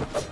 you